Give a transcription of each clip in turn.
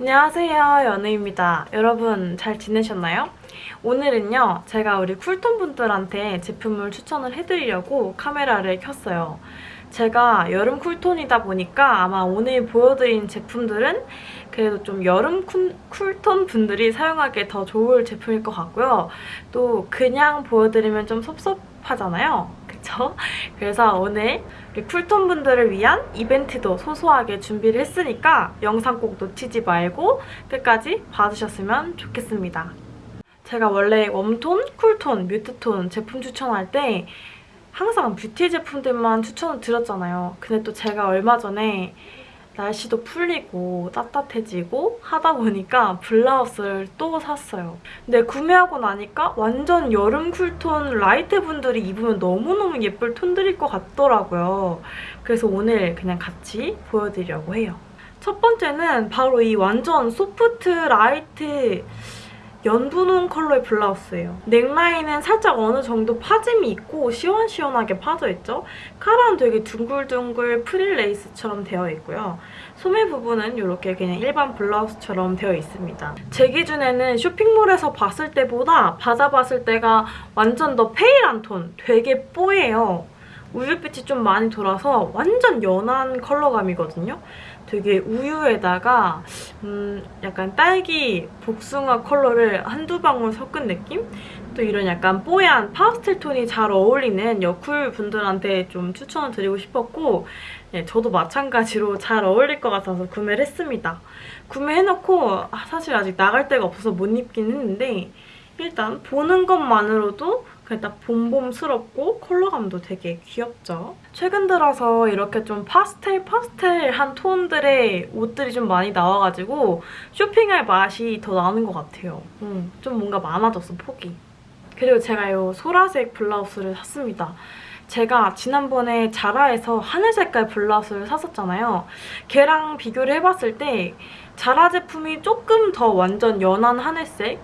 안녕하세요 연우입니다. 여러분 잘 지내셨나요? 오늘은요 제가 우리 cool tone 분들한테 제품을 추천을 해드리려고 카메라를 켰어요. 제가 여름 cool tone이다 보니까 아마 오늘 보여드린 제품들은 그래도 좀 여름 cool, cool tone 분들이 사용하기에 더 좋을 제품일 것 같고요. 또 그냥 보여드리면 좀 섭섭하잖아요. 그쵸? 그래서 오늘 우리 cool tone 분들을 위한 이벤트도 소소하게 준비를 했으니까 영상 꼭 놓치지 말고 끝까지 봐주셨으면 좋겠습니다. 제가 원래 warm tone, cool tone, mute tone 제품 추천할 때 항상 뷰티 제품들만 추천을 드렸잖아요. 근데 또 제가 얼마 전에 날씨도 풀리고 따뜻해지고 하다 보니까 블라우스를 또 샀어요. 근데 구매하고 나니까 완전 여름 cool tone light 분들이 입으면 너무너무 예쁠 톤들일 것 같더라고요. 그래서 오늘 그냥 같이 보여드리려고 해요. 첫 번째는 바로 이 완전 soft light 연분홍 컬러의 블라우스예요. 넥라인은 살짝 어느 정도 파짐이 있고 시원시원하게 파져있죠? 카라는 되게 둥글둥글 프릴 레이스처럼 되어 있고요. 소매 부분은 이렇게 그냥 일반 블라우스처럼 되어 있습니다. 제 기준에는 쇼핑몰에서 봤을 때보다 받아봤을 때가 완전 더 pale한 톤, 되게 뽀예요. 우유빛이 좀 많이 돌아서 완전 연한 컬러감이거든요. 되게 우유에다가 음 약간 딸기 복숭아 컬러를 한두 방울 섞은 느낌? 또 이런 약간 뽀얀 파스텔 톤이 잘 어울리는 여쿨 분들한테 좀 추천을 드리고 싶었고 네, 저도 마찬가지로 잘 어울릴 것 같아서 구매를 했습니다. 구매해놓고 아, 사실 아직 나갈 데가 없어서 못 입긴 했는데 일단 보는 것만으로도 그냥 딱 봄봄스럽고 컬러감도 되게 귀엽죠. 최근 들어서 이렇게 좀 파스텔 파스텔한 톤들의 옷들이 좀 많이 나와가지고 쇼핑할 맛이 더 나는 것 같아요. 음, 좀 뭔가 많아졌어, 폭이. 그리고 제가 이 소라색 블라우스를 샀습니다. 제가 지난번에 자라에서 하늘 색깔 블라우스를 샀었잖아요. 걔랑 비교를 해봤을 때 자라 제품이 조금 더 완전 연한 하늘색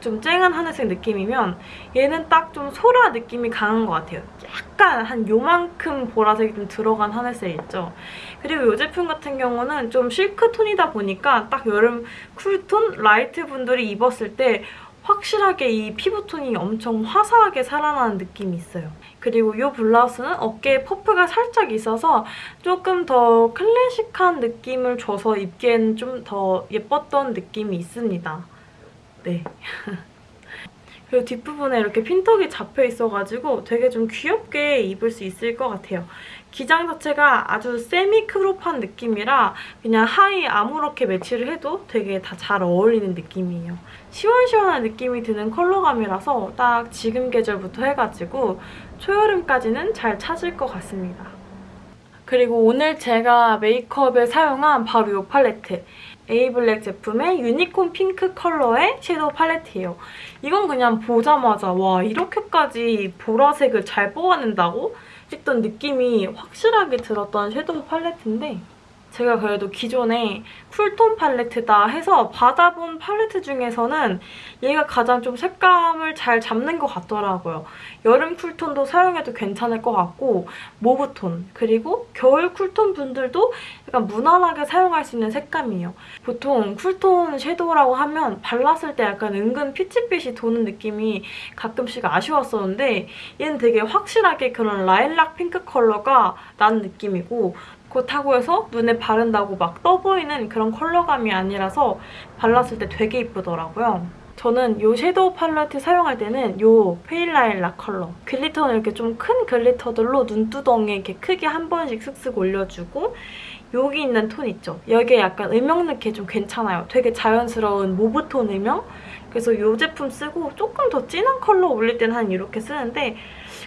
좀 쨍한 하늘색 느낌이면 얘는 딱 좀 소라 느낌이 강한 것 같아요. 약간 한 요만큼 보라색이 좀 들어간 하늘색 있죠. 그리고 이 제품 같은 경우는 좀 실크톤이다 보니까 딱 여름 cool tone light 분들이 입었을 때 확실하게 이 피부톤이 엄청 화사하게 살아나는 느낌이 있어요. 그리고 이 블라우스는 어깨에 puff가 살짝 있어서 조금 더 클래식한 느낌을 줘서 입기에는 좀더 예뻤던 느낌이 있습니다. 네. 그리고 뒷부분에 이렇게 핀턱이 잡혀 있어가지고 되게 좀 귀엽게 입을 수 있을 것 같아요. 기장 자체가 아주 semi crop한 느낌이라 그냥 하의 아무렇게 매치를 해도 되게 다 잘 어울리는 느낌이에요. 시원시원한 느낌이 드는 컬러감이라서 딱 지금 계절부터 해가지고 초여름까지는 잘 찾을 것 같습니다. 그리고 오늘 제가 메이크업에 사용한 바로 이 팔레트. 에이블랙 제품의 유니콘 핑크 컬러의 섀도우 팔레트예요. 이건 그냥 보자마자 와 이렇게까지 보라색을 잘 뽑아낸다고? 싶던 느낌이 확실하게 들었던 섀도우 팔레트인데 제가 그래도 기존에 쿨톤 팔레트다 해서 받아본 팔레트 중에서는 얘가 가장 좀 색감을 잘 잡는 것 같더라고요. 여름 쿨톤도 사용해도 괜찮을 것 같고 mauve톤 그리고 겨울 쿨톤 분들도 약간 무난하게 사용할 수 있는 색감이에요. 보통 쿨톤 섀도우라고 하면 발랐을 때 약간 은근 피치빛이 도는 느낌이 가끔씩 아쉬웠었는데 얘는 되게 확실하게 그런 라일락 핑크 컬러가 나는 느낌이고 그렇다고 해서 눈에 바른다고 막 떠보이는 그런 컬러감이 아니라서 발랐을 때 되게 이쁘더라고요. 저는 이 섀도우 팔레트 사용할 때는 이 pale 라일락 컬러 glitter는 이렇게 좀 큰 glitter들로 눈두덩이에 이렇게 크게 한 번씩 슥슥 올려주고 여기 있는 톤 있죠? 여기에 약간 음영 넣기 좀 괜찮아요. 되게 자연스러운 mauve톤 음영? 그래서 이 제품 쓰고 조금 더 진한 컬러 올릴 때는 한 이렇게 쓰는데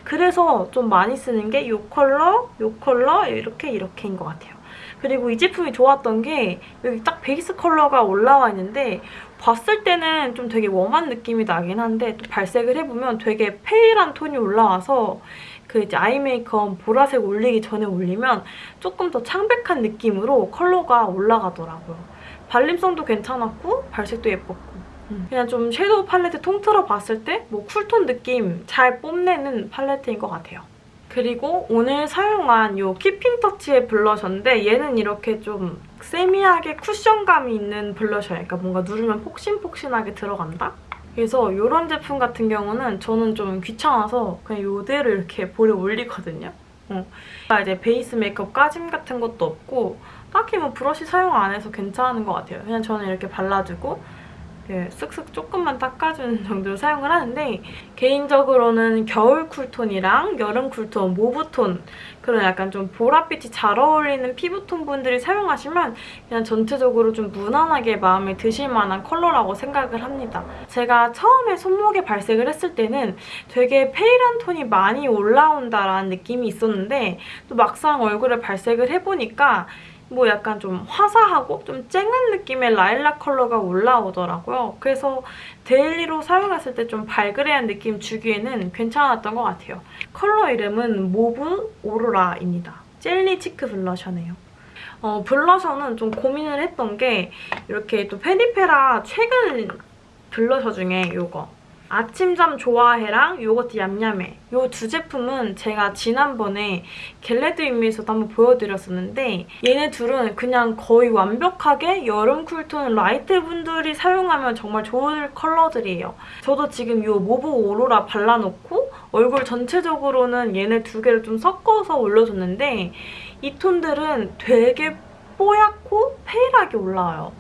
그래서 좀 많이 쓰는 게 이 컬러, 이 컬러 이렇게 이렇게인 것 같아요. 그리고 이 제품이 좋았던 게 여기 딱 베이스 컬러가 올라와 있는데 봤을 때는 좀 되게 warm한 느낌이 나긴 한데 또 발색을 해보면 되게 pale한 톤이 올라와서 그 이제 아이 메이크업 보라색 올리기 전에 올리면 조금 더 창백한 느낌으로 컬러가 올라가더라고요. 발림성도 괜찮았고 발색도 예뻤고 음. 그냥 좀 섀도우 팔레트 통틀어 봤을 때 뭐 쿨톤 느낌 잘 뽐내는 팔레트인 것 같아요. 그리고 오늘 사용한 이 키핑 터치의 블러셔인데 얘는 이렇게 좀 semi하게 쿠션감이 있는 블러셔예요. 그러니까 뭔가 누르면 폭신폭신하게 들어간다? 그래서 이런 제품 같은 경우는 저는 좀 귀찮아서 그냥 이대로 이렇게 볼에 올리거든요. 어. 이제 베이스 메이크업 까짐 같은 것도 없고 딱히 뭐 브러쉬 사용 안 해서 괜찮은 것 같아요. 그냥 저는 이렇게 발라주고 이렇게 쓱쓱 조금만 닦아주는 정도로 사용을 하는데 개인적으로는 겨울 쿨톤이랑 여름 쿨톤, mauve톤 그런 약간 좀 보랏빛이 잘 어울리는 피부톤 분들이 사용하시면 그냥 전체적으로 좀 무난하게 마음에 드실 만한 컬러라고 생각을 합니다. 제가 처음에 손목에 발색을 했을 때는 되게 pale한 톤이 많이 올라온다라는 느낌이 있었는데 또 막상 얼굴에 발색을 해보니까 뭐 약간 좀 화사하고 좀 쨍한 느낌의 라일락 컬러가 올라오더라고요. 그래서 daily로 사용했을 때 좀 발그레한 느낌 주기에는 괜찮았던 것 같아요. 컬러 이름은 모브 오로라입니다. 젤리 치크 블러셔네요. 어, 블러셔는 좀 고민을 했던 게 이렇게 또 페리페라 최근 블러셔 중에 이거 아침잠 좋아해랑 요거트 얌얌해 이 두 제품은 제가 지난번에 get ready with me에서도 한번 보여드렸었는데 얘네 둘은 그냥 거의 완벽하게 여름 쿨톤 light 분들이 사용하면 정말 좋을 컬러들이에요. 저도 지금 이 모브 오로라 발라놓고 얼굴 전체적으로는 얘네 두 개를 좀 섞어서 올려줬는데 이 톤들은 되게 뽀얗고 pale하게 올라와요.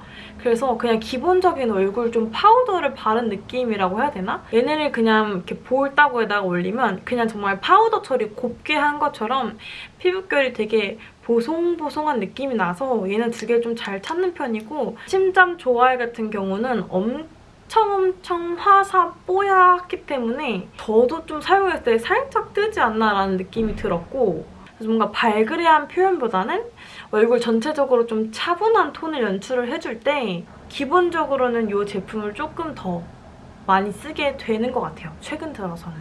그래서 그냥 기본적인 얼굴 좀 파우더를 바른 느낌이라고 해야 되나? 얘네를 그냥 이렇게 볼 따구에다가 올리면 그냥 정말 파우더 처리 곱게 한 것처럼 피부결이 되게 보송보송한 느낌이 나서 얘는 두 개를 좀 잘 찾는 편이고 아침잠 좋아해 같은 경우는 엄청 엄청 화사 뽀얗기 때문에 저도 좀 사용했을 때 살짝 뜨지 않나라는 느낌이 들었고 그래서 뭔가 발그레한 표현보다는 얼굴 전체적으로 좀 차분한 톤을 연출을 해줄 때 기본적으로는 이 제품을 조금 더 많이 쓰게 되는 것 같아요. 최근 들어서는.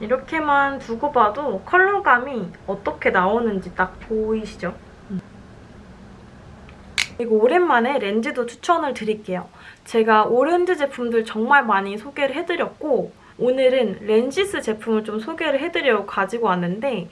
이렇게만 두고 봐도 컬러감이 어떻게 나오는지 딱 보이시죠? 그리고 오랜만에 렌즈도 추천을 드릴게요. 제가 오렌지 제품들 정말 많이 소개를 해드렸고 오늘은 렌지스 제품을 좀 소개를 해드리려고 가지고 왔는데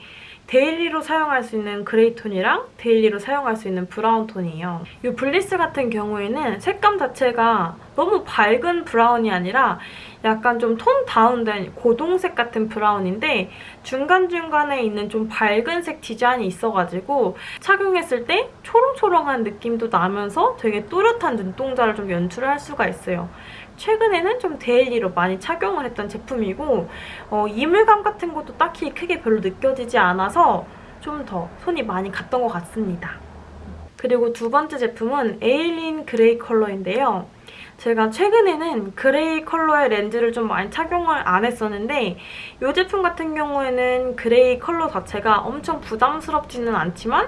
daily로 사용할 수 있는 그레이 톤이랑 daily로 사용할 수 있는 브라운 톤이에요. 이 블리스 같은 경우에는 색감 자체가 너무 밝은 브라운이 아니라 약간 좀 tone down된 고동색 같은 브라운인데 중간중간에 있는 좀 밝은 색 디자인이 있어가지고 착용했을 때 초롱초롱한 느낌도 나면서 되게 또렷한 눈동자를 좀 연출할 수가 있어요. 최근에는 좀 daily로 많이 착용을 했던 제품이고 어, 이물감 같은 것도 딱히 크게 별로 느껴지지 않아서 좀 더 손이 많이 갔던 것 같습니다. 그리고 두 번째 제품은 에일린 그레이 컬러인데요. 제가 최근에는 그레이 컬러의 렌즈를 좀 많이 착용을 안 했었는데 이 제품 같은 경우에는 그레이 컬러 자체가 엄청 부담스럽지는 않지만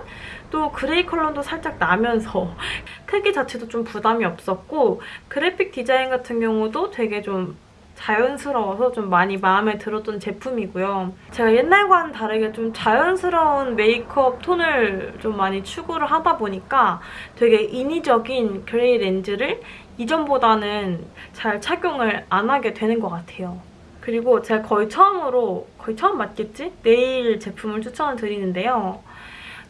또 그레이 컬러도 살짝 나면서 크기 자체도 좀 부담이 없었고 그래픽 디자인 같은 경우도 되게 좀 자연스러워서 좀 많이 마음에 들었던 제품이고요. 제가 옛날과는 다르게 좀 자연스러운 메이크업 톤을 좀 많이 추구를 하다 보니까 되게 인위적인 그레이 렌즈를 이전보다는 잘 착용을 안 하게 되는 것 같아요. 그리고 제가 거의 처음으로, 거의 처음 맞겠지? 네일 제품을 추천을 드리는데요.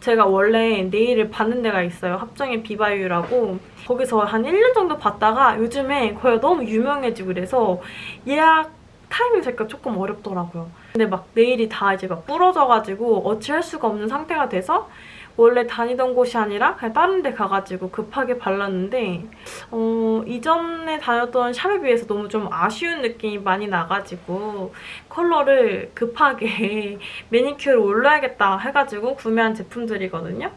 제가 원래 네일을 받는 데가 있어요. 합정의 비바유라고. 거기서 한 1년 정도 봤다가 요즘에 거기가 너무 유명해지고 그래서 예약 타이밍 잡기가 조금 어렵더라고요. 근데 막 네일이 다 이제 막 부러져가지고 어찌할 수가 없는 상태가 돼서 원래 다니던 곳이 아니라 그냥 다른 데 가가지고 급하게 발랐는데 어, 이전에 다녔던 샵에 비해서 너무 좀 아쉬운 느낌이 많이 나가지고 컬러를 급하게 매니큐어를 올려야겠다 해가지고 구매한 제품들이거든요.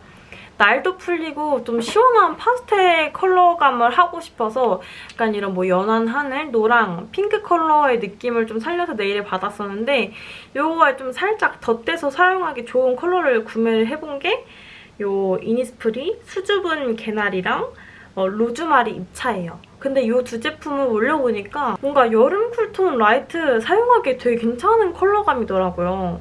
날도 풀리고 좀 시원한 파스텔 컬러감을 하고 싶어서 약간 이런 뭐 연한 하늘, 노랑, 핑크 컬러의 느낌을 좀 살려서 네일에 받았었는데 이거에 좀 살짝 덧대서 사용하기 좋은 컬러를 구매를 해본 게 요 이니스프리 수줍은 개나리랑 어, 로즈마리 입차예요. 근데 이 두 제품을 올려보니까 뭔가 여름 쿨톤 light 사용하기에 되게 괜찮은 컬러감이더라고요.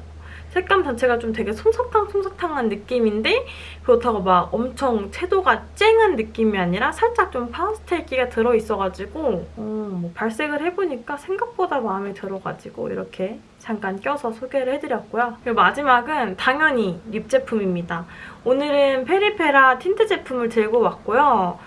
색감 자체가 좀 되게 솜사탕 솜사탕한 느낌인데 그렇다고 막 엄청 채도가 쨍한 느낌이 아니라 살짝 좀 파스텔기가 들어있어가지고 어, 뭐 발색을 해보니까 생각보다 마음에 들어가지고 이렇게 잠깐 껴서 소개를 해드렸고요. 그리고 마지막은 당연히 립 제품입니다. 오늘은 페리페라 틴트 제품을 들고 왔고요.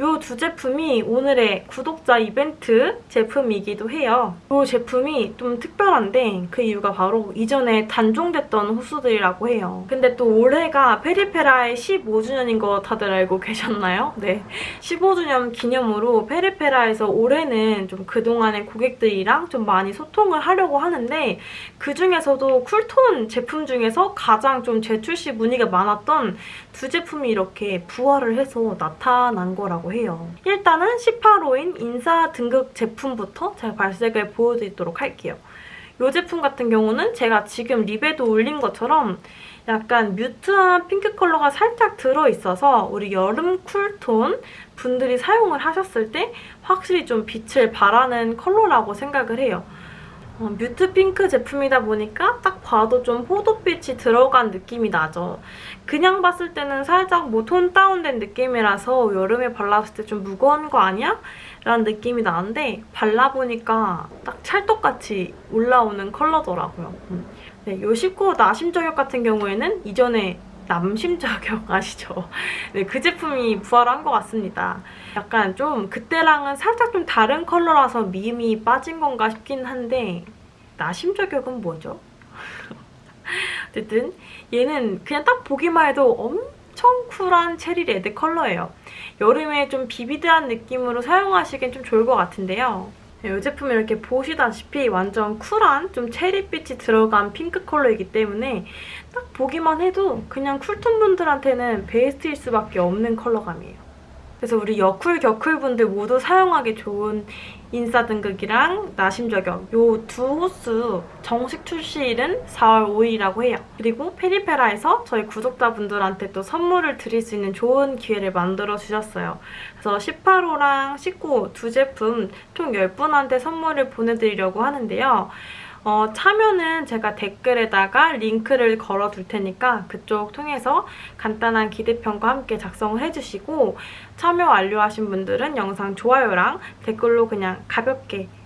이 두 제품이 오늘의 구독자 이벤트 제품이기도 해요. 이 제품이 좀 특별한데 그 이유가 바로 이전에 단종됐던 호수들이라고 해요. 근데 또 올해가 페리페라의 15주년인 거 다들 알고 계셨나요? 네. 15주년 기념으로 페리페라에서 올해는 좀 그동안의 고객들이랑 좀 많이 소통을 하려고 하는데 그중에서도 쿨톤 제품 중에서 가장 좀 재출시 문의가 많았던 두 제품이 이렇게 부활을 해서 나타난 거라고 해요. 일단은 18호인 인싸 등극 제품부터 제가 발색을 보여드리도록 할게요. 이 제품 같은 경우는 제가 지금 립에도 올린 것처럼 약간 mute한 핑크 컬러가 살짝 들어있어서 우리 여름 cool tone 분들이 사용을 하셨을 때 확실히 좀 빛을 발하는 컬러라고 생각을 해요. 어, 뮤트 핑크 제품이다 보니까 딱 봐도 좀 포도빛이 들어간 느낌이 나죠. 그냥 봤을 때는 살짝 뭐 톤 다운된 느낌이라서 여름에 발랐을 때 좀 무거운 거 아니야? 라는 느낌이 나는데 발라보니까 딱 찰떡같이 올라오는 컬러더라고요. 음. 네, 요 19호 나심 저격 같은 경우에는 이전에 남심 저격 아시죠? 네, 그 제품이 부활한 것 같습니다. 약간 좀 그때랑은 살짝 좀 다른 컬러라서 미음이 빠진 건가 싶긴 한데 나심 저격은 뭐죠? 어쨌든 얘는 그냥 딱 보기만 해도 엄청 쿨한 체리 레드 컬러예요. 여름에 좀 vivid한 느낌으로 사용하시기엔 좀 좋을 것 같은데요. 네, 이 제품은 이렇게 보시다시피 완전 쿨한 좀 체리빛이 들어간 핑크 컬러이기 때문에 딱 보기만 해도 그냥 쿨톤 분들한테는 베스트일 수밖에 없는 컬러감이에요. 그래서 우리 여쿨, 겨쿨 분들 모두 사용하기 좋은 인싸 등극이랑 나심 저격 요 두 호수 정식 출시일은 4월 5일이라고 해요. 그리고 페리페라에서 저희 구독자분들한테 또 선물을 드릴 수 있는 좋은 기회를 만들어 주셨어요. 그래서 18호랑 19호 두 제품 총 10분한테 선물을 보내드리려고 하는데요. 어, 참여는 제가 댓글에다가 링크를 걸어둘 테니까 그쪽 통해서 간단한 기대평과 함께 작성을 해주시고 참여 완료하신 분들은 영상 좋아요랑 댓글로 그냥 가볍게 네,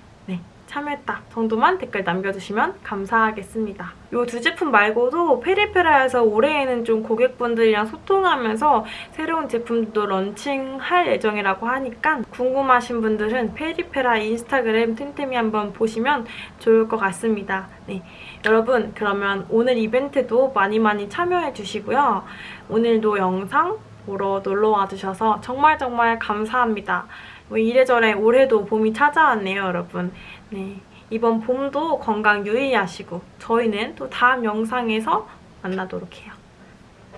참여했다 정도만 댓글 남겨주시면 감사하겠습니다. 이 두 제품 말고도 페리페라에서 올해에는 좀 고객분들이랑 소통하면서 새로운 제품도 런칭할 예정이라고 하니까 궁금하신 분들은 페리페라 인스타그램 틈틈이 한번 보시면 좋을 것 같습니다. 네, 여러분 그러면 오늘 이벤트도 많이 많이 참여해 주시고요. 오늘도 영상 보러 놀러와 주셔서 정말 정말 감사합니다. 뭐 이래저래 올해도 봄이 찾아왔네요, 여러분. 네. 이번 봄도 건강 유의하시고 저희는 또 다음 영상에서 만나도록 해요.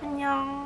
안녕.